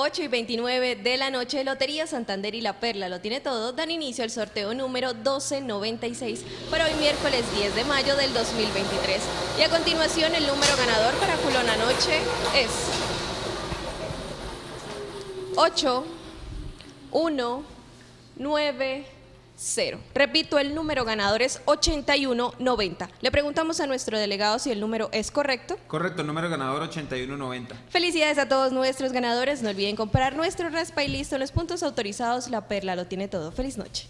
8 y 29 de la noche, Lotería Santander y La Perla lo tiene todo, dan inicio al sorteo número 1296 para hoy miércoles 10 de mayo del 2023. Y a continuación el número ganador para Culona Noche es 8, 1, 9, 0. Repito, el número ganador es 8190. Le preguntamos a nuestro delegado si el número es correcto. Correcto, número ganador 8190. Felicidades a todos nuestros ganadores. No olviden comprar nuestro raspa y listo en los puntos autorizados. La Perla lo tiene todo. Feliz noche.